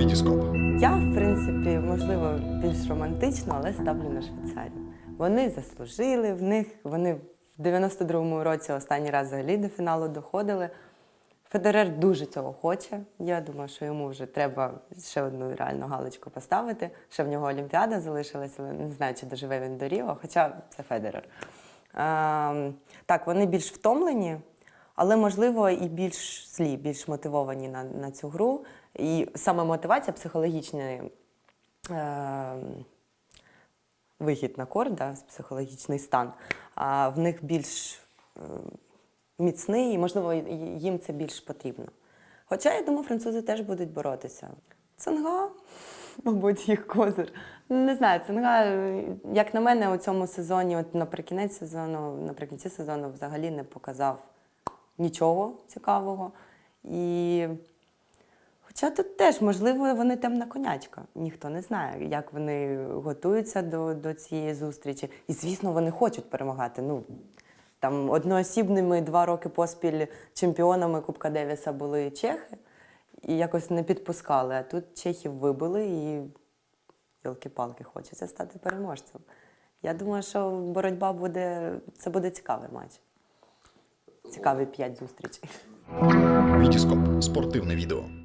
Вітіскоп. Я, в принципі, можливо, більш романтично, але ставлю на Швейцарію. Вони заслужили в них. Вони в 92-му році останній раз взагалі до фіналу доходили. Федерер дуже цього хоче. Я думаю, що йому вже треба ще одну реальну галочку поставити. Ще в нього Олімпіада залишилася, але не знаю, чи доживе він до Ріо, хоча це Федерер. Ем, так, вони більш втомлені, але можливо і більш злі, більш мотивовані на, на цю гру. І саме мотивація психологічна. Ем, вихід на корт, да, психологічний стан, а в них більш е, міцний і, можливо, їм це більш потрібно. Хоча, я думаю, французи теж будуть боротися. Цинга, мабуть, їх козир. Не знаю, Цинга, е, як на мене, у цьому сезоні, от наприкінець сезону, наприкінці сезону взагалі не показав нічого цікавого. І Хоча тут теж, можливо, вони темна конячка. Ніхто не знає, як вони готуються до, до цієї зустрічі. І, звісно, вони хочуть перемагати. Ну, там одноосібними два роки поспіль чемпіонами Кубка Девіса були чехи і якось не підпускали. А тут чехів вибили і ялки-палки хочеться стати переможцем. Я думаю, що боротьба буде, це буде цікавий матч. Цікавий п'ять зустрічей. Вітіскоп. Спортивне відео.